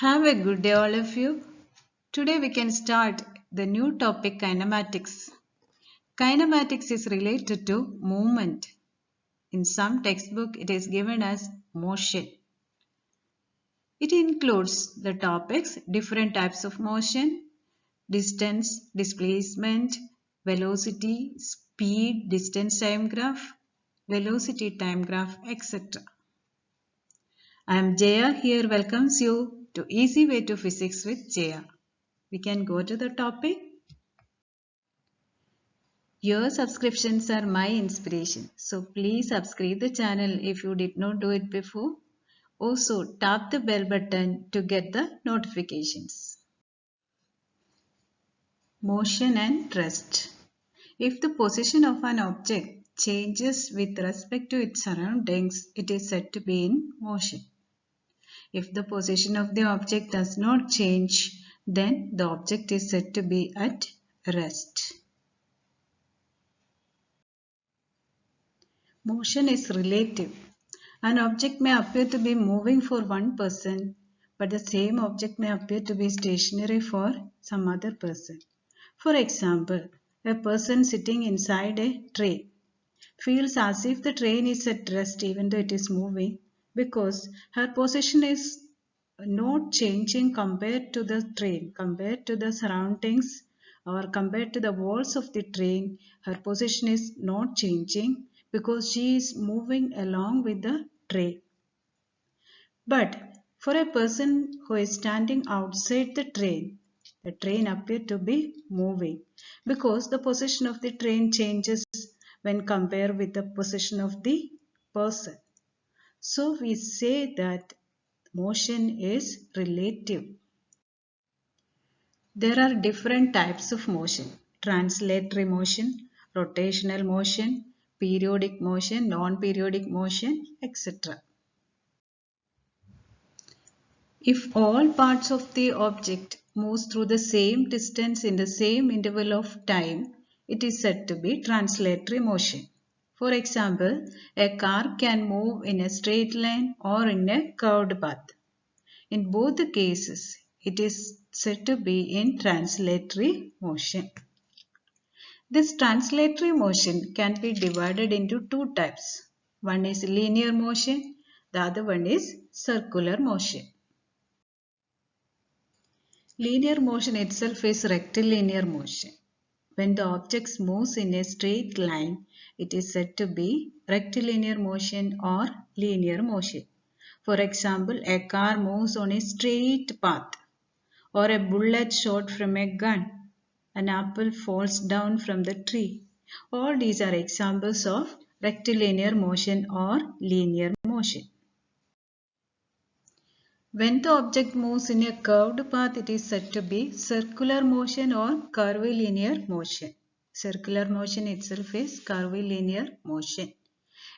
Have a good day, all of you. Today we can start the new topic kinematics. Kinematics is related to movement. In some textbook, it is given as motion. It includes the topics different types of motion, distance, displacement, velocity, speed, distance time graph, velocity time graph, etc. I am Jaya here welcomes you to Easy Way to Physics with Jaya. We can go to the topic. Your subscriptions are my inspiration. So please subscribe the channel if you did not do it before. Also tap the bell button to get the notifications. Motion and rest. If the position of an object changes with respect to its surroundings, it is said to be in motion. If the position of the object does not change, then the object is said to be at rest. Motion is relative. An object may appear to be moving for one person, but the same object may appear to be stationary for some other person. For example, a person sitting inside a train feels as if the train is at rest even though it is moving because her position is not changing compared to the train, compared to the surroundings or compared to the walls of the train. Her position is not changing because she is moving along with the train. But for a person who is standing outside the train, the train appeared to be moving because the position of the train changes when compared with the position of the person. So we say that motion is relative. There are different types of motion. Translatory motion, rotational motion, periodic motion, non-periodic motion, etc. If all parts of the object moves through the same distance in the same interval of time, it is said to be translatory motion. For example, a car can move in a straight line or in a curved path. In both the cases, it is said to be in translatory motion. This translatory motion can be divided into two types. One is linear motion, the other one is circular motion. Linear motion itself is rectilinear motion. When the object moves in a straight line, it is said to be rectilinear motion or linear motion. For example, a car moves on a straight path or a bullet shot from a gun. An apple falls down from the tree. All these are examples of rectilinear motion or linear motion. When the object moves in a curved path, it is said to be circular motion or curvilinear motion. Circular motion itself is curvilinear motion.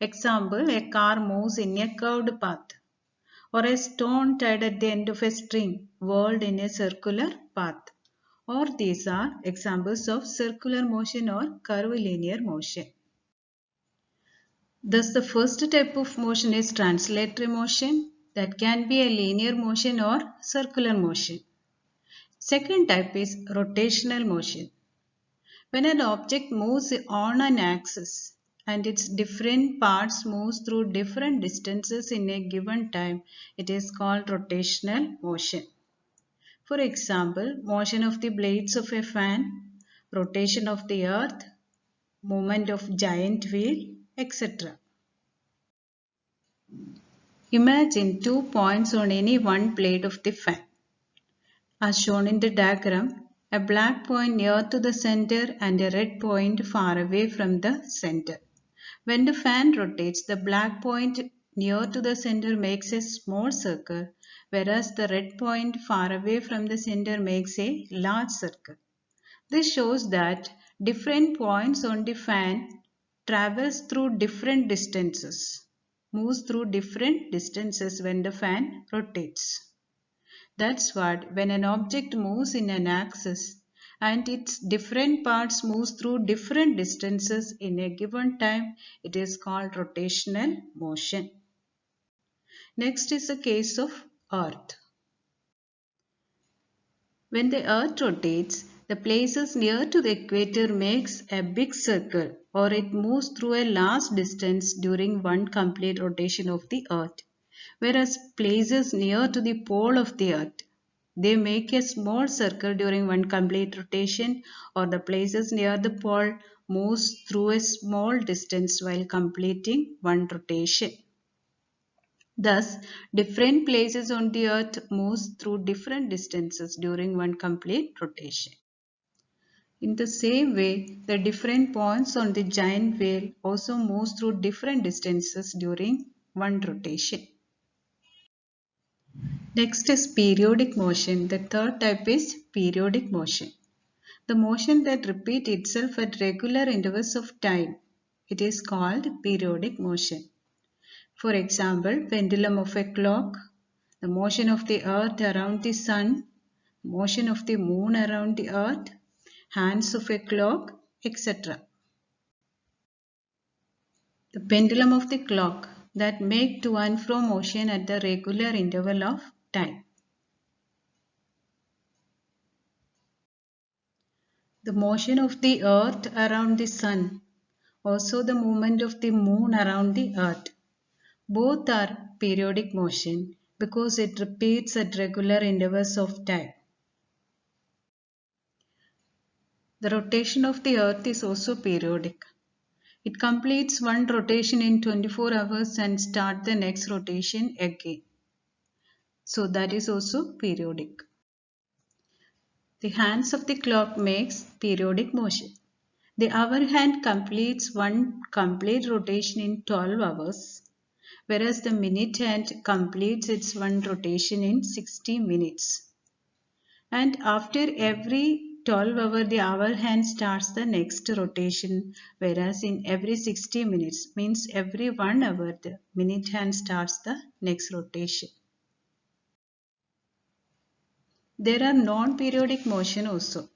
Example, a car moves in a curved path or a stone tied at the end of a string whirled in a circular path. Or these are examples of circular motion or curvilinear motion. Thus the first type of motion is translatory motion that can be a linear motion or circular motion. Second type is rotational motion. When an object moves on an axis and its different parts moves through different distances in a given time, it is called rotational motion. For example, motion of the blades of a fan, rotation of the earth, movement of giant wheel, etc. Imagine two points on any one plate of the fan. As shown in the diagram, a black point near to the center and a red point far away from the center. When the fan rotates, the black point near to the center makes a small circle, whereas the red point far away from the center makes a large circle. This shows that different points on the fan travels through different distances moves through different distances when the fan rotates. That's what when an object moves in an axis and its different parts moves through different distances in a given time, it is called rotational motion. Next is the case of earth. When the earth rotates, the places near to the equator makes a big circle or it moves through a large distance during one complete rotation of the earth. Whereas places near to the pole of the earth, they make a small circle during one complete rotation or the places near the pole moves through a small distance while completing one rotation. Thus, different places on the earth moves through different distances during one complete rotation. In the same way, the different points on the giant wheel also moves through different distances during one rotation. Next is periodic motion. The third type is periodic motion. The motion that repeats itself at regular intervals of time. It is called periodic motion. For example, pendulum of a clock, the motion of the earth around the sun, motion of the moon around the earth, hands of a clock, etc. The pendulum of the clock that make to and fro motion at the regular interval of time. The motion of the earth around the sun, also the movement of the moon around the earth. Both are periodic motion because it repeats at regular intervals of time. The rotation of the earth is also periodic. It completes one rotation in 24 hours and start the next rotation again. So that is also periodic. The hands of the clock makes periodic motion. The hour hand completes one complete rotation in 12 hours, whereas the minute hand completes its one rotation in 60 minutes. And after every 12 hour the hour hand starts the next rotation whereas in every 60 minutes means every 1 hour the minute hand starts the next rotation. There are non-periodic motion also.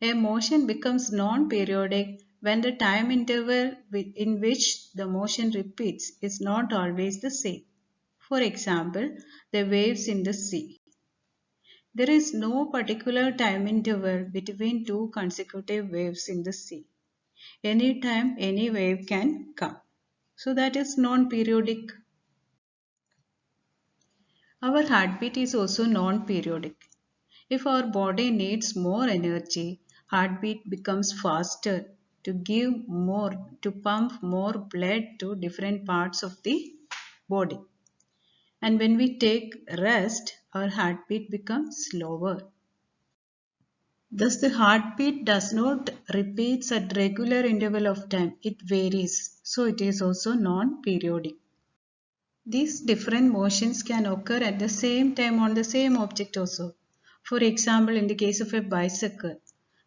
A motion becomes non-periodic when the time interval in which the motion repeats is not always the same. For example, the waves in the sea. There is no particular time interval between two consecutive waves in the sea. Anytime any wave can come. So that is non-periodic. Our heartbeat is also non-periodic. If our body needs more energy, heartbeat becomes faster to give more, to pump more blood to different parts of the body. And when we take rest, our heartbeat becomes slower. Thus the heartbeat does not repeats at regular interval of time. It varies. So it is also non-periodic. These different motions can occur at the same time on the same object also. For example, in the case of a bicycle,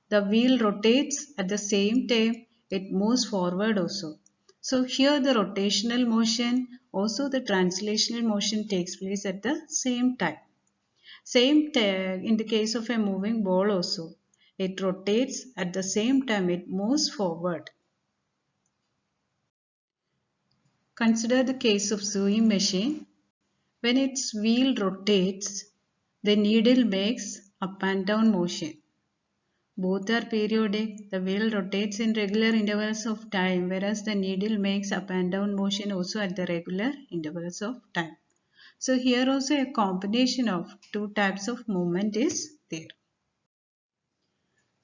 the wheel rotates at the same time it moves forward also. So here the rotational motion, also the translational motion takes place at the same time. Same in the case of a moving ball also. It rotates at the same time it moves forward. Consider the case of sewing machine. When its wheel rotates, the needle makes up and down motion. Both are periodic. The wheel rotates in regular intervals of time whereas the needle makes up and down motion also at the regular intervals of time. So here also a combination of two types of movement is there.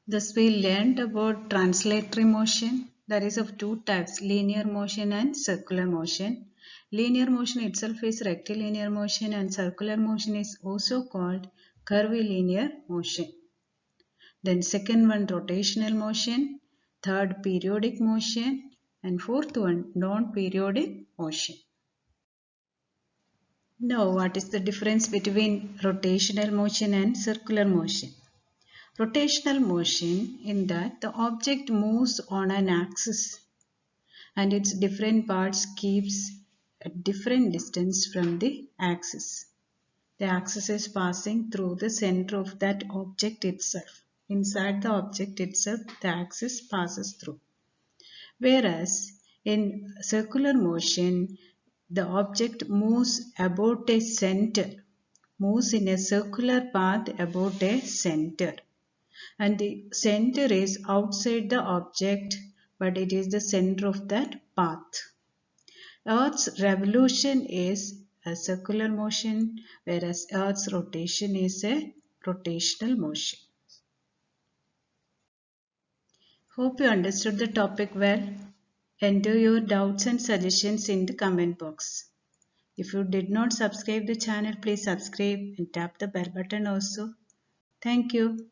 Thus we learned about translatory motion that is of two types linear motion and circular motion. Linear motion itself is rectilinear motion and circular motion is also called curvilinear motion. Then second one rotational motion, third periodic motion and fourth one non-periodic motion. Now what is the difference between rotational motion and circular motion? Rotational motion in that the object moves on an axis and its different parts keeps a different distance from the axis. The axis is passing through the center of that object itself. Inside the object itself the axis passes through. Whereas in circular motion the object moves about a center moves in a circular path about a center and the center is outside the object but it is the center of that path. Earth's revolution is a circular motion whereas Earth's rotation is a rotational motion. Hope you understood the topic well. Enter your doubts and suggestions in the comment box. If you did not subscribe the channel, please subscribe and tap the bell button also. Thank you.